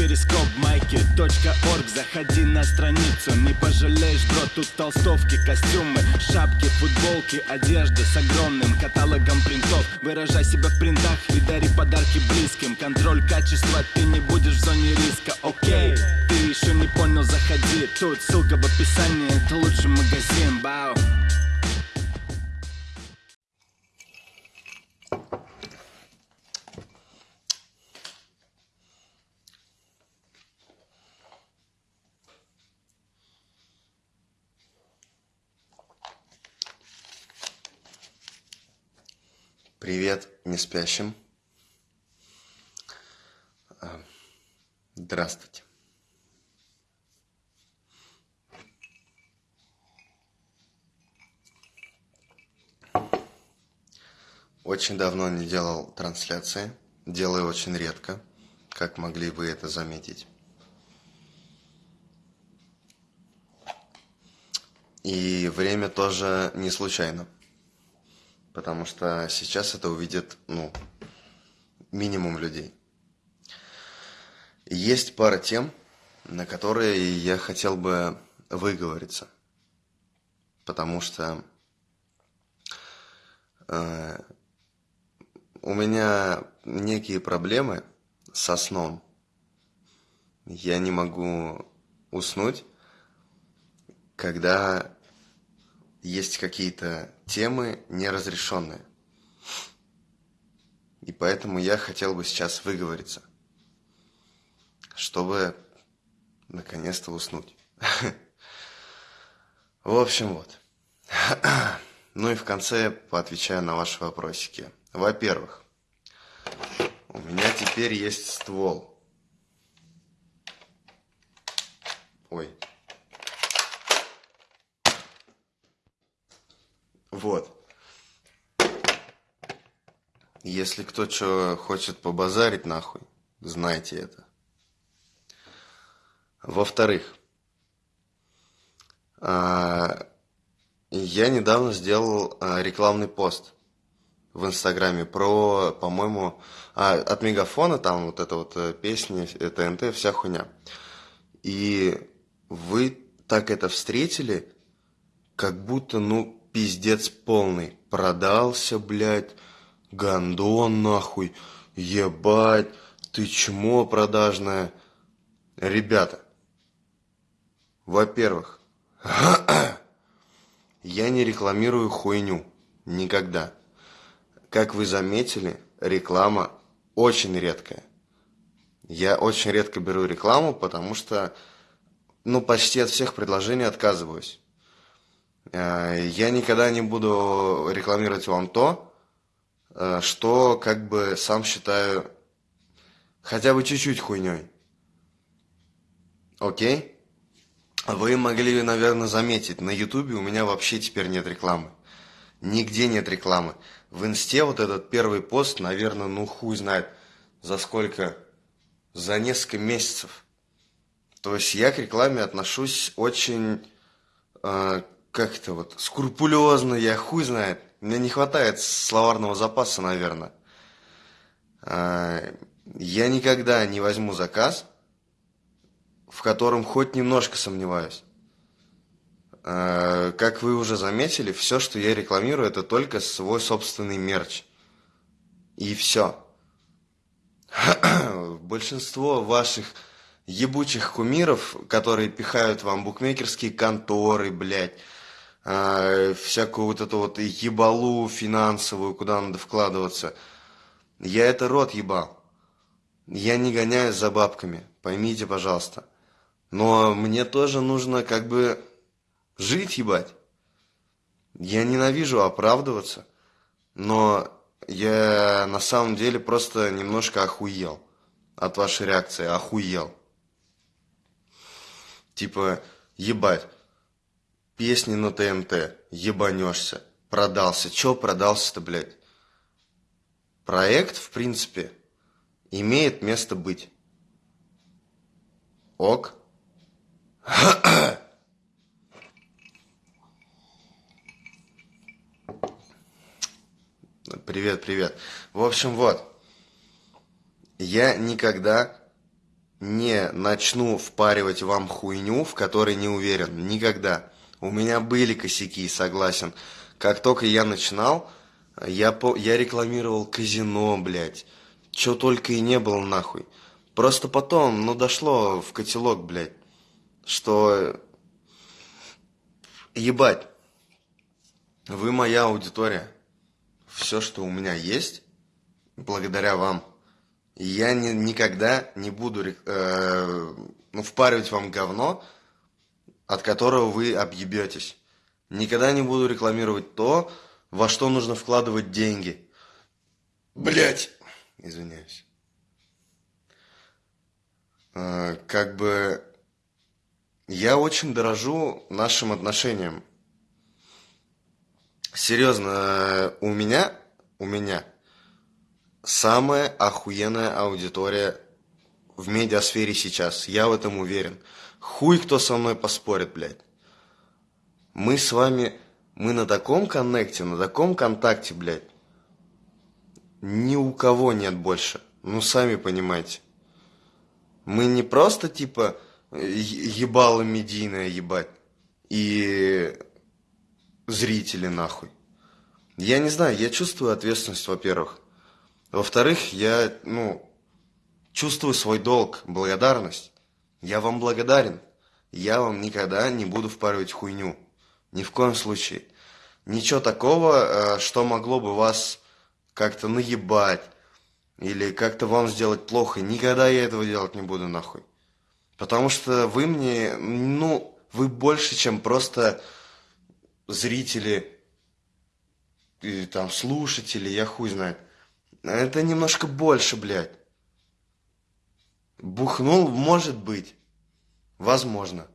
перископ майки .орг. Заходи на страницу, не пожалеешь, бро Тут толстовки, костюмы, шапки, футболки Одежда с огромным каталогом принтов. Выражай себя в принтах и дари подарки близким. Контроль качества, ты не будешь в зоне риска, окей Ты еще не понял, заходи. Тут ссылка в описании, это лучший магазин, бау Привет, не спящим. А, Здравствуйте. Очень давно не делал трансляции. Делаю очень редко, как могли вы это заметить. И время тоже не случайно. Потому что сейчас это увидит, ну, минимум людей. Есть пара тем, на которые я хотел бы выговориться. Потому что э, у меня некие проблемы со сном. Я не могу уснуть, когда есть какие-то темы неразрешенные. И поэтому я хотел бы сейчас выговориться, чтобы наконец-то уснуть. В общем, вот. Ну и в конце поотвечаю на ваши вопросики. Во-первых, у меня теперь есть ствол. Ой, Вот. Если кто что хочет побазарить нахуй, знайте это. Во-вторых, а, я недавно сделал а, рекламный пост в Инстаграме про, по-моему, а, от Мегафона, там вот эта вот э, песня, ТНТ, вся хуйня. И вы так это встретили, как будто, ну, пиздец полный. Продался, блядь, гандон нахуй, ебать, ты чмо продажное. Ребята, во-первых, я не рекламирую хуйню. Никогда. Как вы заметили, реклама очень редкая. Я очень редко беру рекламу, потому что, ну, почти от всех предложений отказываюсь. Э, я никогда не буду рекламировать вам то, э, что как бы сам считаю хотя бы чуть-чуть хуйней. Окей? Вы могли, наверное, заметить, на ютубе у меня вообще теперь нет рекламы. Нигде нет рекламы. В инсте вот этот первый пост, наверное, ну хуй знает, за сколько, за несколько месяцев. То есть я к рекламе отношусь очень э, как это вот, скрупулезно, я хуй знает. Мне не хватает словарного запаса, наверное. А, я никогда не возьму заказ, в котором хоть немножко сомневаюсь. А, как вы уже заметили, все, что я рекламирую, это только свой собственный мерч. И все. Большинство ваших ебучих кумиров, которые пихают вам букмекерские конторы, блядь, а, всякую вот эту вот ебалу финансовую, куда надо вкладываться. Я это рот ебал. Я не гоняюсь за бабками, поймите, пожалуйста. Но мне тоже нужно как бы жить, ебать. Я ненавижу оправдываться, но я на самом деле просто немножко охуел от вашей реакции, охуел. Типа, ебать, Песни на ТНТ, ебанешься, продался. Чё продался-то, блядь? Проект, в принципе, имеет место быть. Ок. Привет, привет. В общем, вот. Я никогда не начну впаривать вам хуйню, в которой не уверен. Никогда. У меня были косяки, согласен. Как только я начинал, я, по, я рекламировал казино, блядь. Чё только и не было нахуй. Просто потом, ну, дошло в котелок, блядь, что... Ебать. Вы моя аудитория. Все, что у меня есть, благодаря вам. Я не, никогда не буду э, ну, впаривать вам говно, от которого вы объебетесь. Никогда не буду рекламировать то, во что нужно вкладывать деньги. Блять, извиняюсь. Э, как бы я очень дорожу нашим отношениям. Серьезно, э, у меня, у меня самая охуенная аудитория в медиасфере сейчас. Я в этом уверен. Хуй кто со мной поспорит, блядь. Мы с вами, мы на таком коннекте, на таком контакте, блядь. Ни у кого нет больше. Ну, сами понимаете. Мы не просто, типа, ебало медийное ебать. И зрители нахуй. Я не знаю, я чувствую ответственность, во-первых. Во-вторых, я, ну, чувствую свой долг, благодарность. Я вам благодарен. Я вам никогда не буду впаривать хуйню. Ни в коем случае. Ничего такого, э, что могло бы вас как-то наебать или как-то вам сделать плохо. Никогда я этого делать не буду нахуй. Потому что вы мне, ну, вы больше, чем просто зрители, и там слушатели, я хуй знает. Это немножко больше, блядь. Бухнул, может быть. Возможно.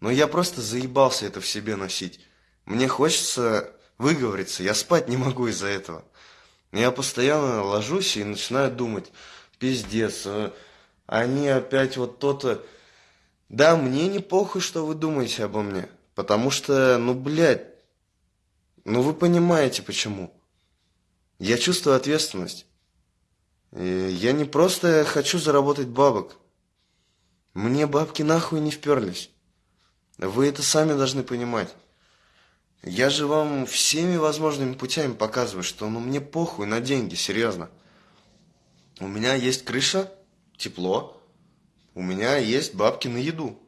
Но я просто заебался это в себе носить. Мне хочется выговориться. Я спать не могу из-за этого. Я постоянно ложусь и начинаю думать. Пиздец. А они опять вот то-то... Да, мне не похуй, что вы думаете обо мне. Потому что, ну, блядь, ну вы понимаете почему. Я чувствую ответственность. И я не просто хочу заработать бабок. Мне бабки нахуй не вперлись. Вы это сами должны понимать. Я же вам всеми возможными путями показываю, что ну мне похуй на деньги, серьезно. У меня есть крыша, тепло, у меня есть бабки на еду,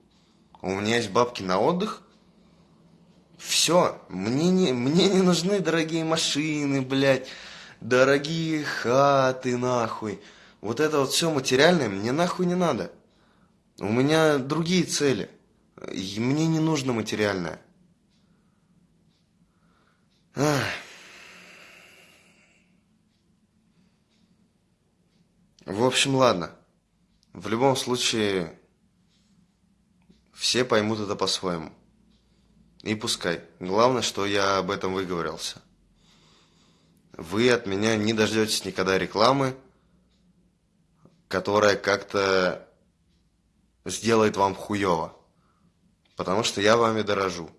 у меня есть бабки на отдых, все, мне не, мне не нужны дорогие машины, блядь, дорогие хаты, нахуй. Вот это вот все материальное мне нахуй не надо. У меня другие цели. И мне не нужно материальное. Ах. В общем, ладно. В любом случае, все поймут это по-своему. И пускай. Главное, что я об этом выговорился. Вы от меня не дождетесь никогда рекламы, которая как-то сделает вам хуево. Потому что я вами дорожу.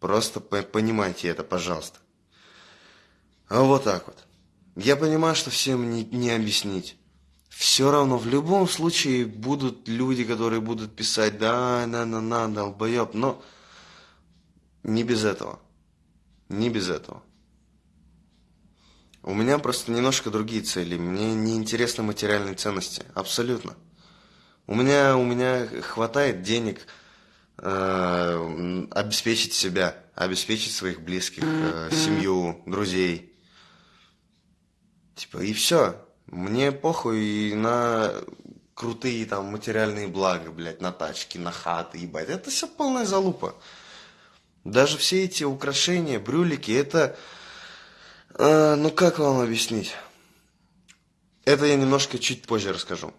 Просто понимайте это, пожалуйста. А вот так вот. Я понимаю, что всем не, не объяснить. Все равно в любом случае будут люди, которые будут писать, да, на, на, на, долбоеб, но не без этого. Не без этого. У меня просто немножко другие цели. Мне не интересны материальные ценности. Абсолютно. У меня, у меня хватает денег э, обеспечить себя, обеспечить своих близких, э, семью, друзей. Типа, и все. Мне похуй на крутые там материальные блага, блядь, на тачки, на хаты, ебать. Это все полная залупа. Даже все эти украшения, брюлики, это... Э, ну, как вам объяснить? Это я немножко чуть позже расскажу.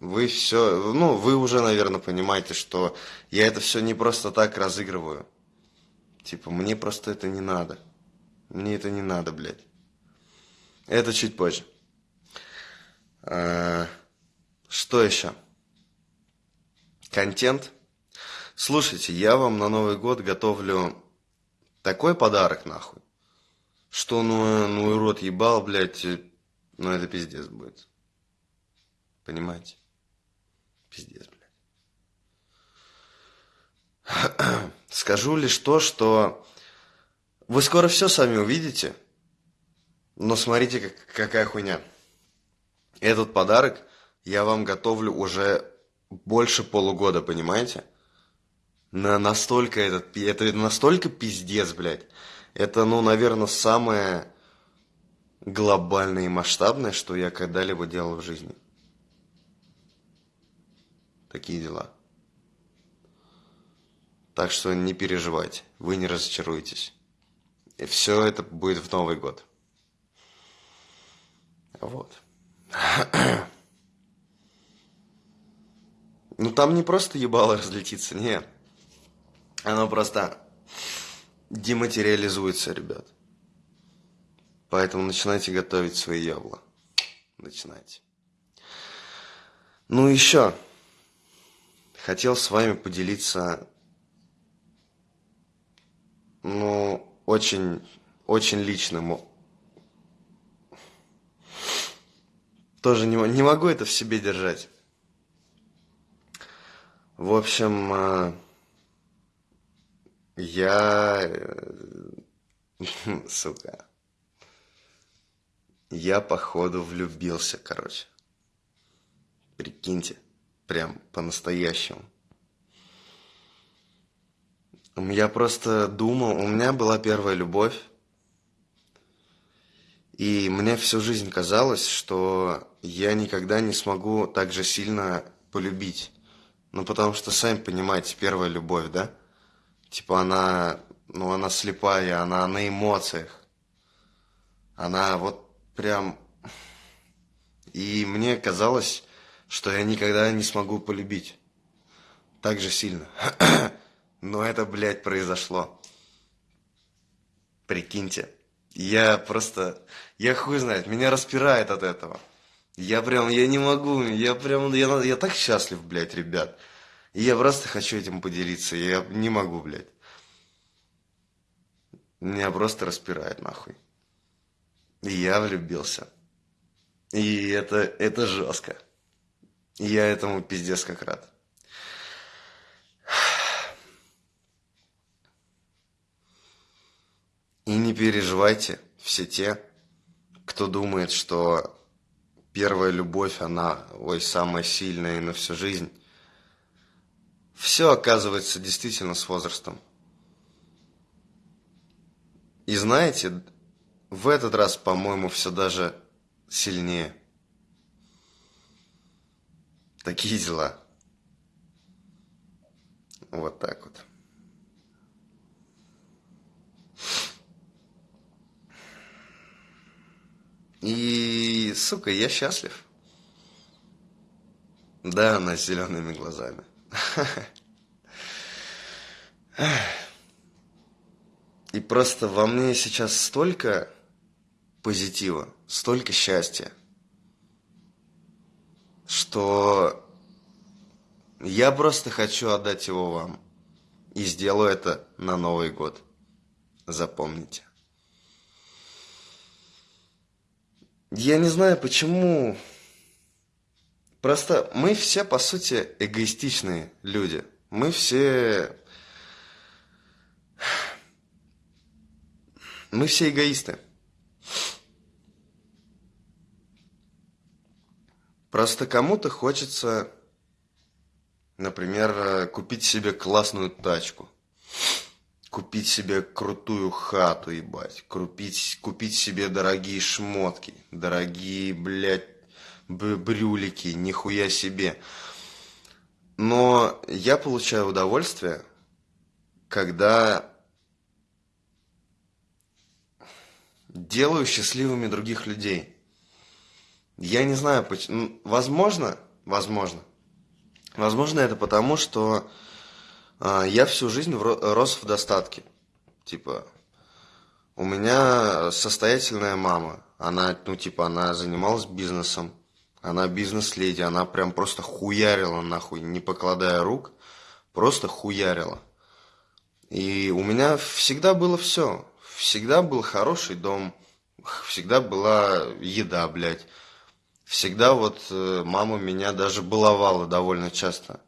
Вы все... Ну, вы уже, наверное, понимаете, что я это все не просто так разыгрываю. Типа, мне просто это не надо. Мне это не надо, блядь. Это чуть позже. Э, что еще? Контент – Слушайте, я вам на Новый год готовлю такой подарок, нахуй, что ну, ну и рот ебал, блядь, ну это пиздец будет. Понимаете? Пиздец, блядь. Скажу лишь то, что вы скоро все сами увидите, но смотрите, как, какая хуйня. Этот подарок я вам готовлю уже больше полугода, понимаете? На настолько этот, это настолько пиздец, блядь. Это, ну, наверное, самое глобальное и масштабное, что я когда-либо делал в жизни. Такие дела. Так что не переживайте, вы не разочаруетесь. И все это будет в Новый год. Вот. Ну там не просто ебало разлетится, нет. Оно просто дематериализуется, ребят. Поэтому начинайте готовить свои ябла. Начинайте. Ну еще. Хотел с вами поделиться, ну, очень, очень личным. Тоже не, не могу это в себе держать. В общем, э, я... Э, сука. Я, походу, влюбился, короче. Прикиньте. Прям по-настоящему. Я просто думал, у меня была первая любовь. И мне всю жизнь казалось, что я никогда не смогу так же сильно полюбить. Ну, потому что, сами понимаете, первая любовь, да? Типа она, ну, она слепая, она на эмоциях. Она вот прям... И мне казалось, что я никогда не смогу полюбить так же сильно. Но это, блядь, произошло. Прикиньте. Я просто... Я хуй знает, меня распирает от этого. Я прям, я не могу, я прям, я, я так счастлив, блядь, ребят. И я просто хочу этим поделиться, я не могу, блядь. Меня просто распирает, нахуй. И я влюбился. И это, это жестко. И я этому пиздец как рад. И не переживайте, все те, кто думает, что первая любовь, она, ой, самая сильная и на всю жизнь. Все оказывается действительно с возрастом. И знаете, в этот раз, по-моему, все даже сильнее. Такие дела. Вот так вот. И, сука, я счастлив. Да, она с зелеными глазами. И просто во мне сейчас столько позитива, столько счастья, что я просто хочу отдать его вам. И сделаю это на Новый год. Запомните. Я не знаю, почему... Просто мы все, по сути, эгоистичные люди. Мы все... Мы все эгоисты. Просто кому-то хочется, например, купить себе классную тачку купить себе крутую хату, ебать, купить, купить себе дорогие шмотки, дорогие, блядь, брюлики, нихуя себе. Но я получаю удовольствие, когда делаю счастливыми других людей. Я не знаю, почему. Возможно, возможно. Возможно, это потому, что а, я всю жизнь рос в достатке. Типа, у меня состоятельная мама. Она, ну, типа, она занималась бизнесом. Она бизнес-леди. Она прям просто хуярила, нахуй, не покладая рук. Просто хуярила. И у меня всегда было все. Всегда был хороший дом. Всегда была еда, блядь. всегда вот э, мама меня даже баловала довольно часто.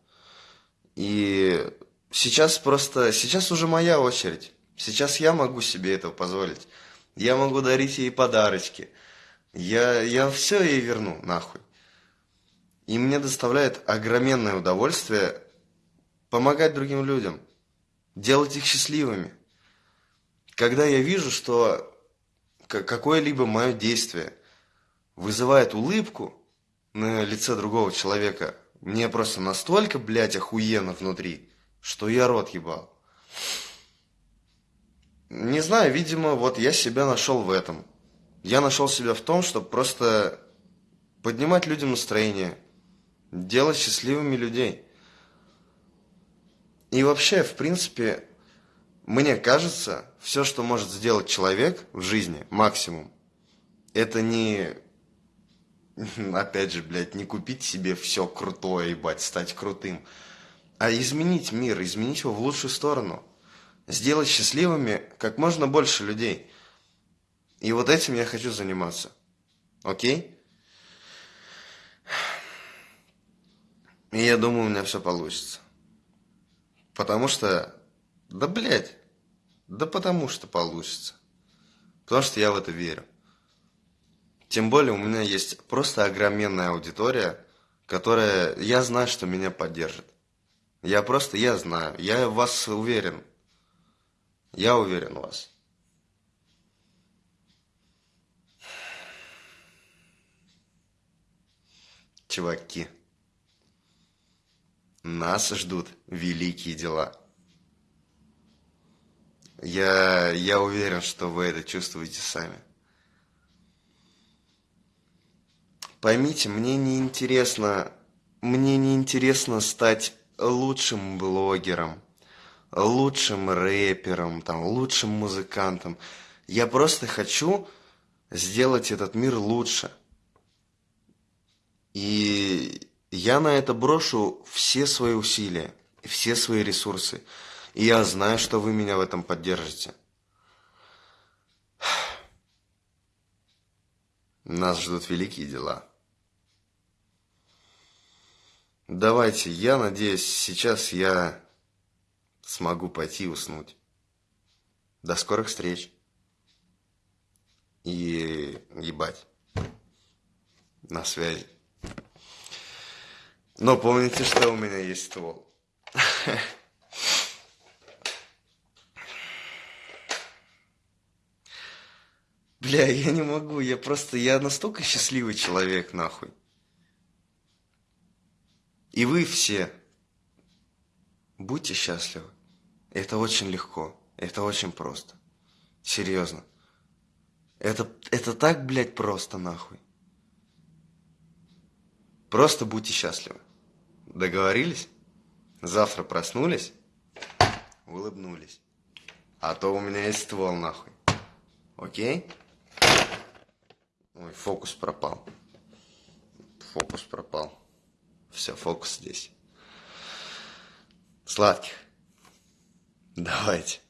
И сейчас просто, сейчас уже моя очередь. Сейчас я могу себе этого позволить. Я могу дарить ей подарочки. Я, я все ей верну, нахуй. И мне доставляет огроменное удовольствие помогать другим людям, делать их счастливыми. Когда я вижу, что какое-либо мое действие вызывает улыбку на лице другого человека, мне просто настолько, блядь, охуенно внутри, что я рот ебал. Не знаю, видимо, вот я себя нашел в этом. Я нашел себя в том, чтобы просто поднимать людям настроение, делать счастливыми людей. И вообще, в принципе, мне кажется, все, что может сделать человек в жизни, максимум, это не, опять же, блядь, не купить себе все крутое, ебать, стать крутым, а изменить мир, изменить его в лучшую сторону. Сделать счастливыми как можно больше людей. И вот этим я хочу заниматься. Окей? И я думаю, у меня все получится. Потому что, да блядь, да потому что получится. Потому что я в это верю. Тем более у меня есть просто огроменная аудитория, которая, я знаю, что меня поддержит. Я просто, я знаю, я в вас уверен. Я уверен в вас. Чуваки, нас ждут великие дела. Я, я уверен, что вы это чувствуете сами. Поймите, мне не интересно, мне не интересно стать лучшим блогером, лучшим рэпером, там, лучшим музыкантом. Я просто хочу сделать этот мир лучше. И я на это брошу все свои усилия, все свои ресурсы. И я знаю, что вы меня в этом поддержите. Нас ждут великие дела. Давайте, я надеюсь, сейчас я смогу пойти уснуть. До скорых встреч. И ебать. На связи. Но помните, что у меня есть ствол. Бля, я не могу, я просто, я настолько счастливый человек, нахуй. И вы все будьте счастливы. Это очень легко, это очень просто. Серьезно. Это, это так, блядь, просто, нахуй. Просто будьте счастливы. Договорились? Завтра проснулись, улыбнулись. А то у меня есть ствол, нахуй. Окей? Ой, фокус пропал. Фокус пропал. Все, фокус здесь. Сладких. Давайте.